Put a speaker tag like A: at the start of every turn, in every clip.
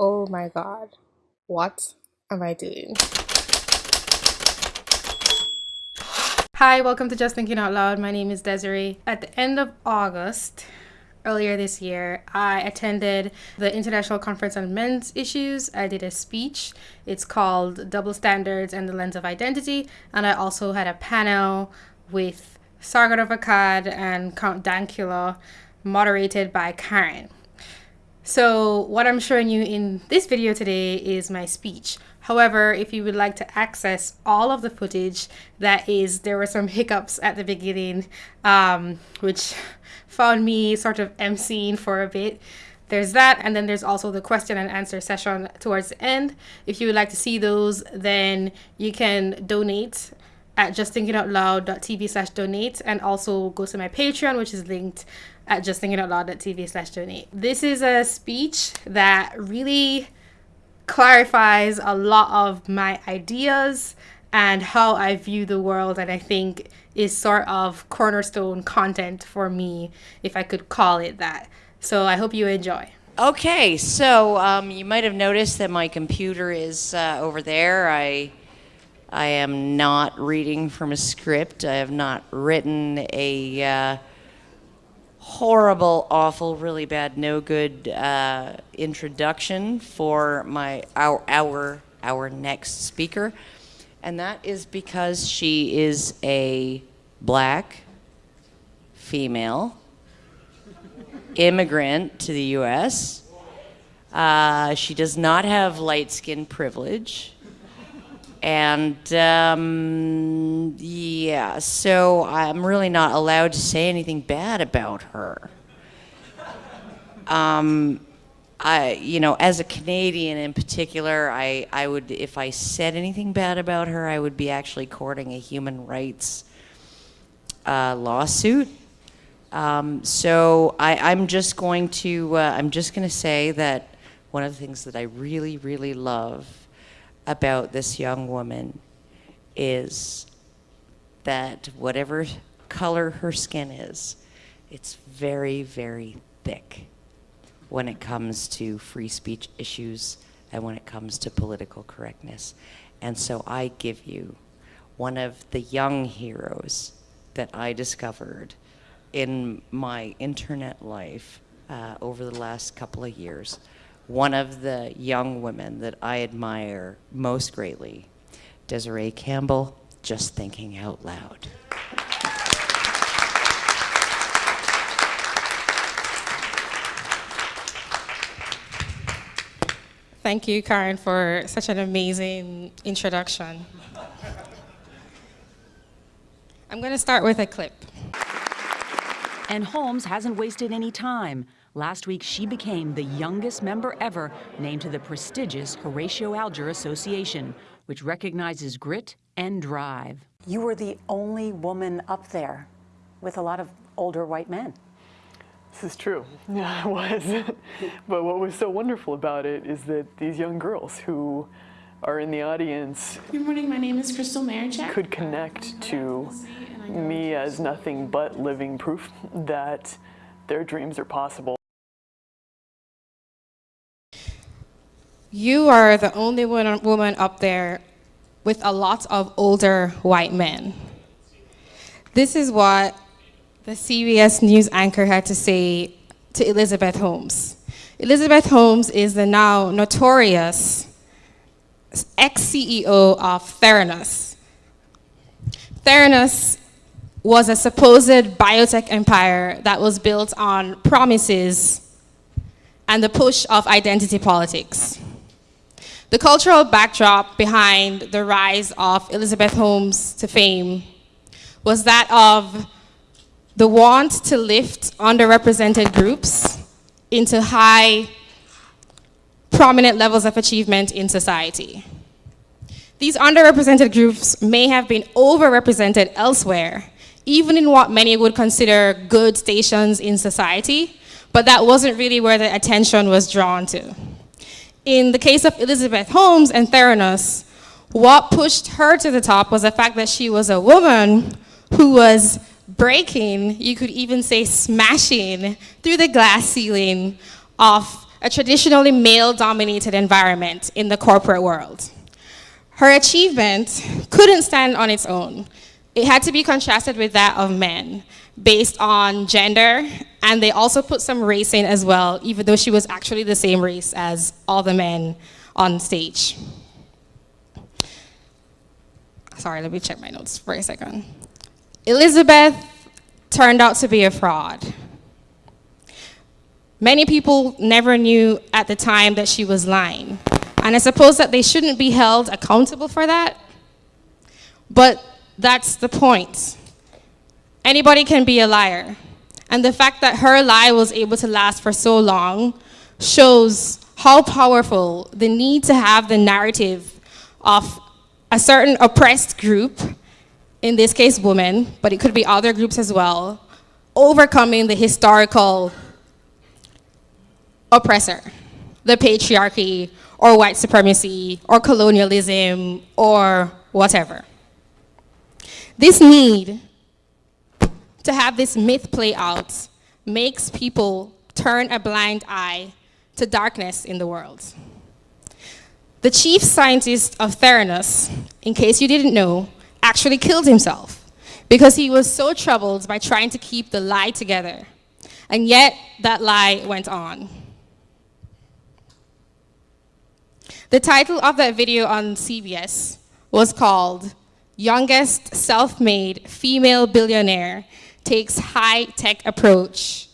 A: Oh my god. What am I doing? Hi, welcome to Just Thinking Out Loud. My name is Desiree. At the end of August, earlier this year, I attended the International Conference on Men's Issues. I did a speech. It's called Double Standards and the Lens of Identity. And I also had a panel with Sargon of Akkad and Count Dankula, moderated by Karen. So what I'm showing you in this video today is my speech. However, if you would like to access all of the footage, that is, there were some hiccups at the beginning, um, which found me sort of emceeing for a bit. There's that, and then there's also the question and answer session towards the end. If you would like to see those, then you can donate at justthinkingoutloud.tv slash donate and also go to my Patreon, which is linked at justthinkingoutloud.tv slash donate. This is a speech that really clarifies a lot of my ideas and how I view the world and I think is sort of cornerstone content for me, if I could call it that. So I hope you enjoy.
B: Okay, so um, you might have noticed that my computer is uh, over there. I I am not reading from a script. I have not written a uh, horrible, awful, really bad, no good uh, introduction for my our our our next speaker, and that is because she is a black female immigrant to the U.S. Uh, she does not have light skin privilege. And um, yeah, so I'm really not allowed to say anything bad about her. Um, I, you know, as a Canadian in particular, I, I would, if I said anything bad about her, I would be actually courting a human rights uh, lawsuit. Um, so I, I'm just going to, uh, I'm just going to say that one of the things that I really, really love about this young woman is that whatever color her skin is, it's very, very thick when it comes to free speech issues and when it comes to political correctness. And so I give you one of the young heroes that I discovered in my internet life uh, over the last couple of years one of the young women that I admire most greatly, Desiree Campbell, just thinking out loud.
A: Thank you, Karen, for such an amazing introduction. I'm going to start with a clip.
C: And Holmes hasn't wasted any time. Last week, she became the youngest member ever named to the prestigious Horatio Alger Association, which recognizes grit and drive.
D: You were the only woman up there with a lot of older white men.
E: This is true. Yeah, I was. but what was so wonderful about it is that these young girls who are in the audience
F: Good morning, my name is Crystal Marichak.
E: could connect to me as nothing but living proof that their dreams are possible.
A: You are the only woman up there with a lot of older white men. This is what the CBS News anchor had to say to Elizabeth Holmes. Elizabeth Holmes is the now notorious ex-CEO of Theranos. Theranos was a supposed biotech empire that was built on promises and the push of identity politics. The cultural backdrop behind the rise of Elizabeth Holmes to fame was that of the want to lift underrepresented groups into high, prominent levels of achievement in society. These underrepresented groups may have been overrepresented elsewhere, even in what many would consider good stations in society, but that wasn't really where the attention was drawn to in the case of Elizabeth Holmes and Theranos, what pushed her to the top was the fact that she was a woman who was breaking, you could even say smashing, through the glass ceiling of a traditionally male dominated environment in the corporate world. Her achievement couldn't stand on its own. It had to be contrasted with that of men based on gender, and they also put some race in as well, even though she was actually the same race as all the men on stage. Sorry, let me check my notes for a second. Elizabeth turned out to be a fraud. Many people never knew at the time that she was lying. And I suppose that they shouldn't be held accountable for that. But that's the point. Anybody can be a liar. And the fact that her lie was able to last for so long shows how powerful the need to have the narrative of a certain oppressed group, in this case women, but it could be other groups as well, overcoming the historical oppressor, the patriarchy, or white supremacy, or colonialism, or whatever. This need to have this myth play out makes people turn a blind eye to darkness in the world. The chief scientist of Theranos, in case you didn't know, actually killed himself because he was so troubled by trying to keep the lie together. And yet, that lie went on. The title of that video on CBS was called Youngest Self-Made Female Billionaire Takes High-Tech Approach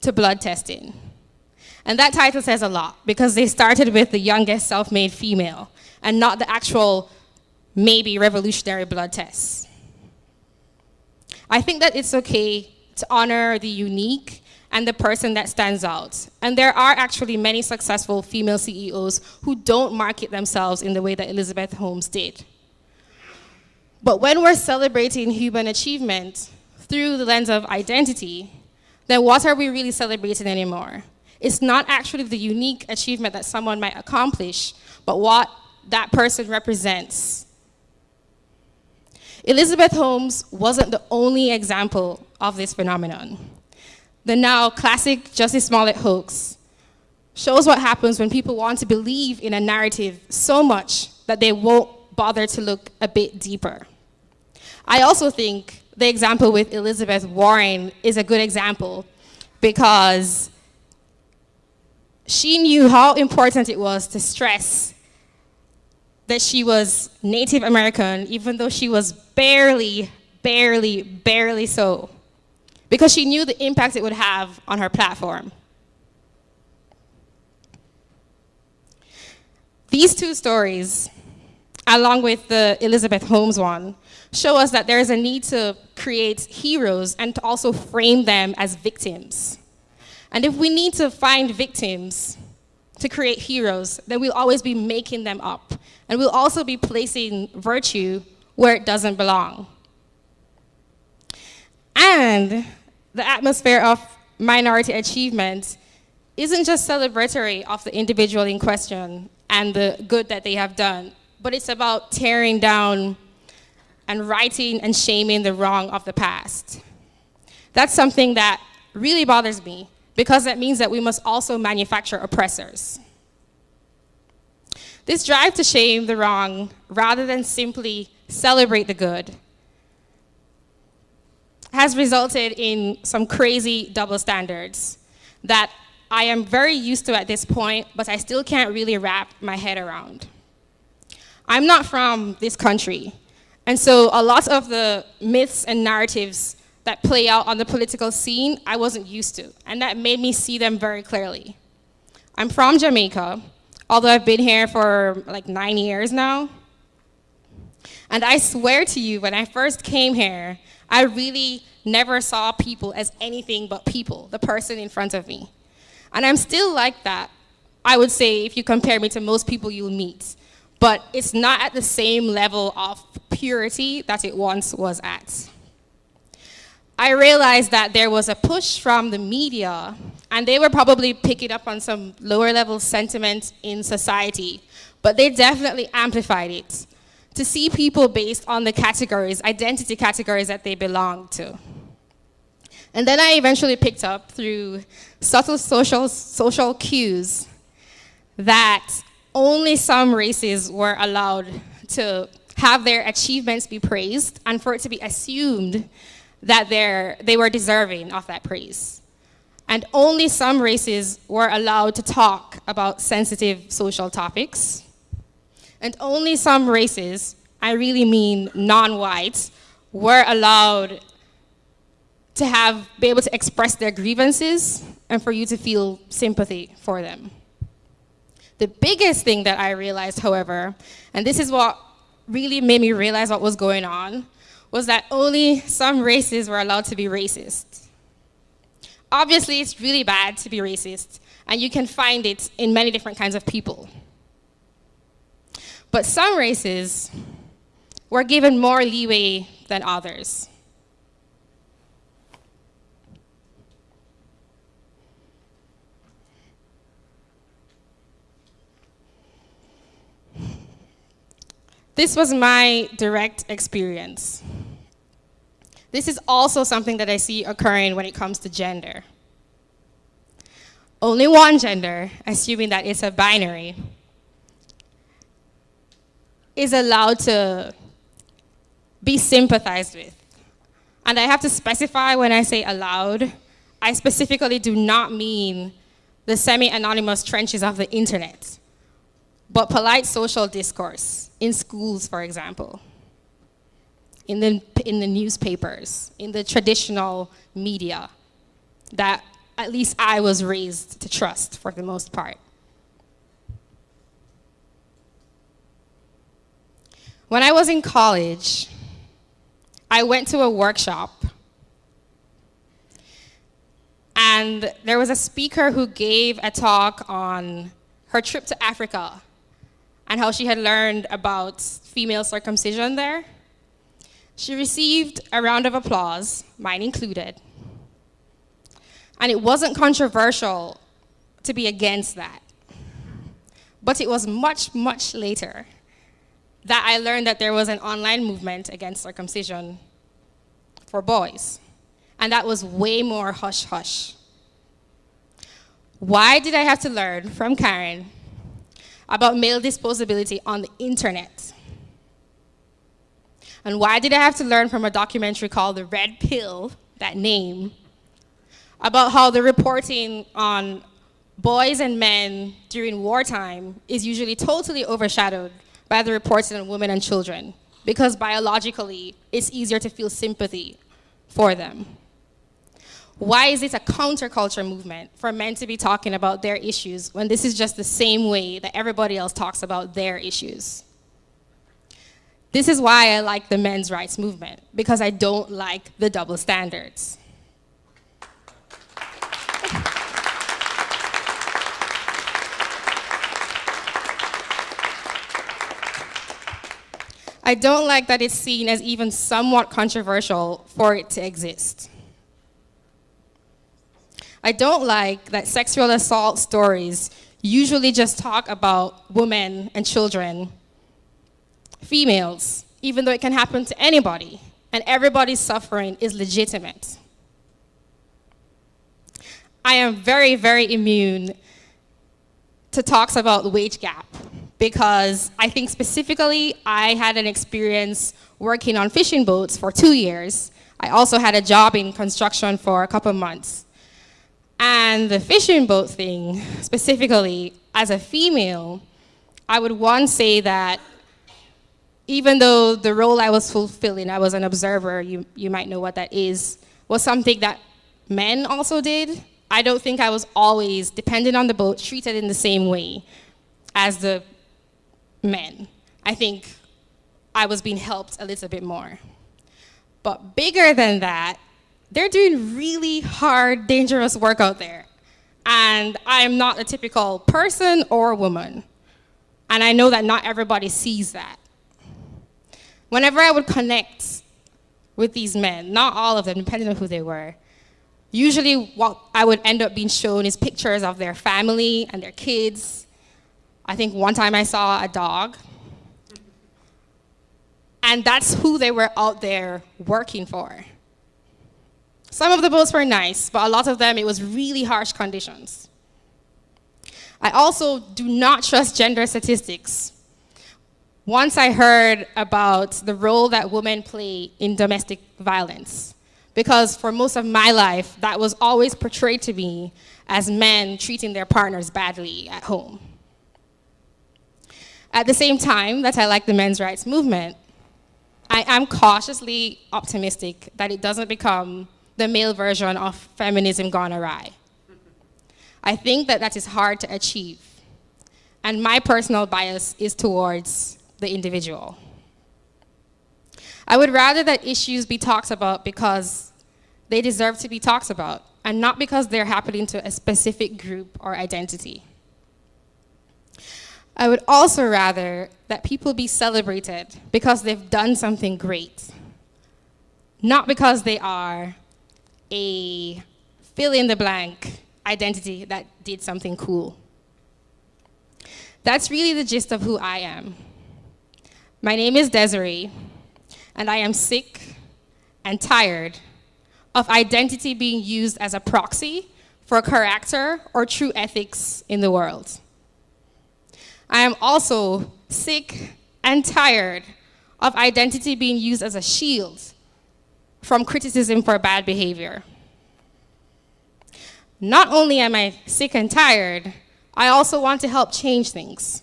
A: to Blood Testing. And that title says a lot because they started with the youngest self-made female and not the actual maybe revolutionary blood tests. I think that it's okay to honor the unique and the person that stands out. And there are actually many successful female CEOs who don't market themselves in the way that Elizabeth Holmes did. But when we're celebrating human achievement through the lens of identity, then what are we really celebrating anymore? It's not actually the unique achievement that someone might accomplish, but what that person represents. Elizabeth Holmes wasn't the only example of this phenomenon the now classic Jussie Smollett hoax shows what happens when people want to believe in a narrative so much that they won't bother to look a bit deeper. I also think the example with Elizabeth Warren is a good example because she knew how important it was to stress that she was Native American, even though she was barely, barely, barely so because she knew the impact it would have on her platform. These two stories, along with the Elizabeth Holmes one, show us that there is a need to create heroes and to also frame them as victims. And if we need to find victims to create heroes, then we'll always be making them up. And we'll also be placing virtue where it doesn't belong. And the atmosphere of minority achievement isn't just celebratory of the individual in question and the good that they have done, but it's about tearing down and righting and shaming the wrong of the past. That's something that really bothers me because that means that we must also manufacture oppressors. This drive to shame the wrong rather than simply celebrate the good has resulted in some crazy double standards that I am very used to at this point, but I still can't really wrap my head around. I'm not from this country, and so a lot of the myths and narratives that play out on the political scene, I wasn't used to, and that made me see them very clearly. I'm from Jamaica, although I've been here for like nine years now. And I swear to you, when I first came here, I really never saw people as anything but people, the person in front of me. And I'm still like that, I would say, if you compare me to most people you'll meet. But it's not at the same level of purity that it once was at. I realized that there was a push from the media, and they were probably picking up on some lower level sentiment in society, but they definitely amplified it to see people based on the categories, identity categories that they belong to. And then I eventually picked up through subtle social, social cues that only some races were allowed to have their achievements be praised and for it to be assumed that they were deserving of that praise. And only some races were allowed to talk about sensitive social topics. And only some races, I really mean non-whites, were allowed to have, be able to express their grievances and for you to feel sympathy for them. The biggest thing that I realized, however, and this is what really made me realize what was going on, was that only some races were allowed to be racist. Obviously, it's really bad to be racist, and you can find it in many different kinds of people. But some races were given more leeway than others. This was my direct experience. This is also something that I see occurring when it comes to gender. Only one gender, assuming that it's a binary, is allowed to be sympathized with. And I have to specify when I say allowed, I specifically do not mean the semi-anonymous trenches of the internet, but polite social discourse in schools, for example in the, in the newspapers, in the traditional media that at least I was raised to trust for the most part. When I was in college, I went to a workshop and there was a speaker who gave a talk on her trip to Africa and how she had learned about female circumcision there. She received a round of applause, mine included. And it wasn't controversial to be against that. But it was much, much later that I learned that there was an online movement against circumcision for boys. And that was way more hush hush. Why did I have to learn from Karen about male disposability on the internet? And why did I have to learn from a documentary called The Red Pill, that name, about how the reporting on boys and men during wartime is usually totally overshadowed by the reporting on women and children because biologically it's easier to feel sympathy for them. Why is it a counterculture movement for men to be talking about their issues when this is just the same way that everybody else talks about their issues? This is why I like the men's rights movement, because I don't like the double standards. I don't like that it's seen as even somewhat controversial for it to exist. I don't like that sexual assault stories usually just talk about women and children females, even though it can happen to anybody, and everybody's suffering is legitimate. I am very, very immune to talks about the wage gap because I think specifically I had an experience working on fishing boats for two years. I also had a job in construction for a couple months. And the fishing boat thing, specifically, as a female, I would one say that even though the role I was fulfilling, I was an observer, you, you might know what that is, was something that men also did. I don't think I was always, dependent on the boat, treated in the same way as the men. I think I was being helped a little bit more. But bigger than that, they're doing really hard, dangerous work out there. And I'm not a typical person or woman. And I know that not everybody sees that whenever I would connect with these men, not all of them, depending on who they were, usually what I would end up being shown is pictures of their family and their kids. I think one time I saw a dog. And that's who they were out there working for. Some of the boats were nice, but a lot of them, it was really harsh conditions. I also do not trust gender statistics. Once I heard about the role that women play in domestic violence, because for most of my life, that was always portrayed to me as men treating their partners badly at home. At the same time that I like the men's rights movement, I am cautiously optimistic that it doesn't become the male version of feminism gone awry. I think that that is hard to achieve. And my personal bias is towards the individual. I would rather that issues be talked about because they deserve to be talked about and not because they're happening to a specific group or identity. I would also rather that people be celebrated because they've done something great, not because they are a fill in the blank identity that did something cool. That's really the gist of who I am. My name is Desiree, and I am sick and tired of identity being used as a proxy for character or true ethics in the world. I am also sick and tired of identity being used as a shield from criticism for bad behavior. Not only am I sick and tired, I also want to help change things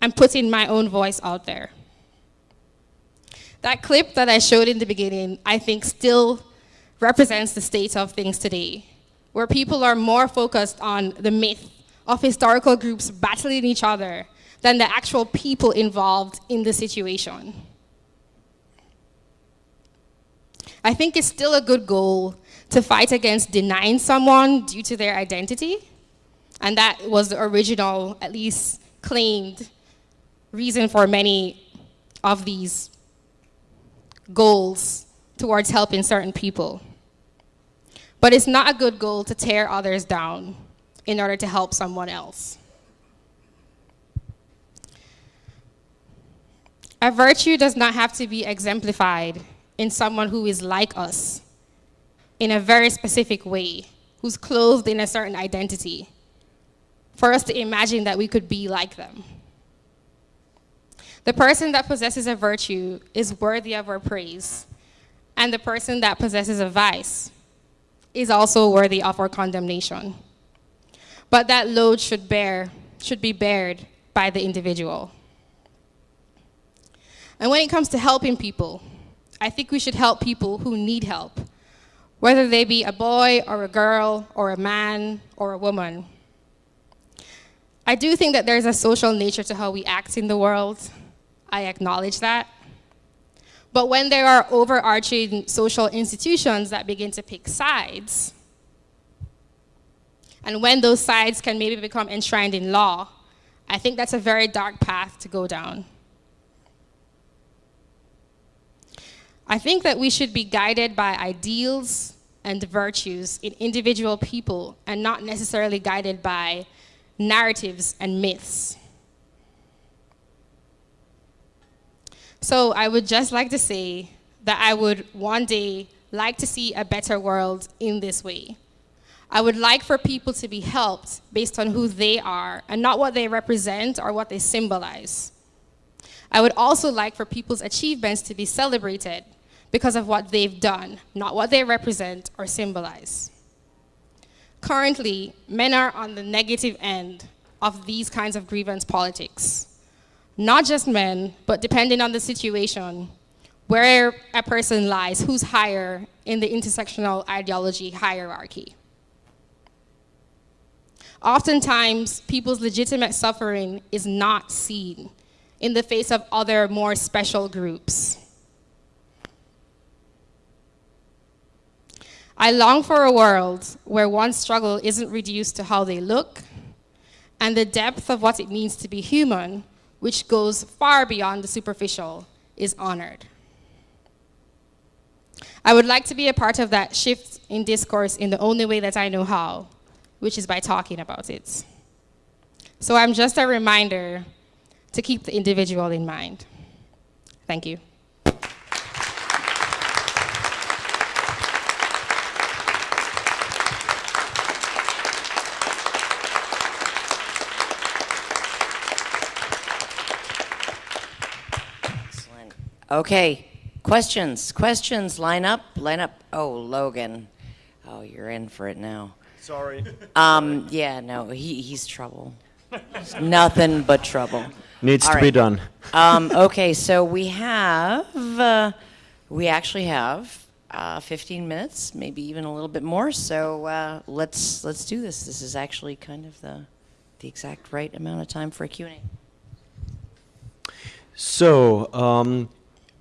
A: I'm putting my own voice out there. That clip that I showed in the beginning, I think still represents the state of things today, where people are more focused on the myth of historical groups battling each other than the actual people involved in the situation. I think it's still a good goal to fight against denying someone due to their identity. And that was the original, at least claimed, reason for many of these goals towards helping certain people. But it's not a good goal to tear others down in order to help someone else. A virtue does not have to be exemplified in someone who is like us in a very specific way, who's clothed in a certain identity, for us to imagine that we could be like them. The person that possesses a virtue is worthy of our praise, and the person that possesses a vice is also worthy of our condemnation. But that load should bear, should be bared by the individual. And when it comes to helping people, I think we should help people who need help, whether they be a boy or a girl or a man or a woman. I do think that there's a social nature to how we act in the world. I acknowledge that. But when there are overarching social institutions that begin to pick sides, and when those sides can maybe become enshrined in law, I think that's a very dark path to go down. I think that we should be guided by ideals and virtues in individual people and not necessarily guided by narratives and myths. So I would just like to say that I would one day like to see a better world in this way. I would like for people to be helped based on who they are and not what they represent or what they symbolize. I would also like for people's achievements to be celebrated because of what they've done, not what they represent or symbolize. Currently, men are on the negative end of these kinds of grievance politics. Not just men, but depending on the situation, where a person lies, who's higher in the intersectional ideology hierarchy. Oftentimes, people's legitimate suffering is not seen in the face of other more special groups. I long for a world where one's struggle isn't reduced to how they look and the depth of what it means to be human, which goes far beyond the superficial, is honored. I would like to be a part of that shift in discourse in the only way that I know how, which is by talking about it. So I'm just a reminder to keep the individual in mind. Thank you. Excellent.
B: Okay, questions, questions, line up, line up. Oh, Logan. Oh, you're in for it now.
G: Sorry.
B: Um, yeah, no, he, he's trouble. Nothing but trouble.
G: Needs
B: All
G: to be done.
B: Um, okay, so we have, uh, we actually have uh, 15 minutes, maybe even a little bit more. So uh, let's let's do this. This is actually kind of the the exact right amount of time for a Q&A.
G: So, um,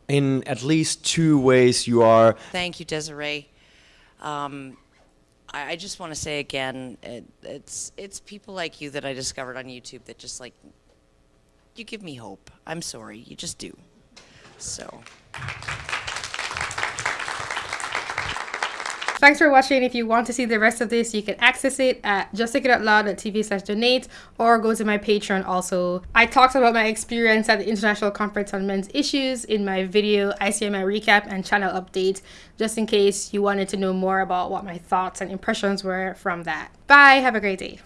G: in at least two ways, you are
B: Thank you, Desiree. Um, I, I just want to say again, it, it's it's people like you that I discovered on YouTube that just like you give me hope. I'm sorry, you just do. So.
A: Thanks for watching. If you want to see the rest of this, you can access it at justthinkitoutloud.tv slash donate or go to my Patreon also. I talked about my experience at the International Conference on Men's Issues in my video ICMI recap and channel update, just in case you wanted to know more about what my thoughts and impressions were from that. Bye, have a great day.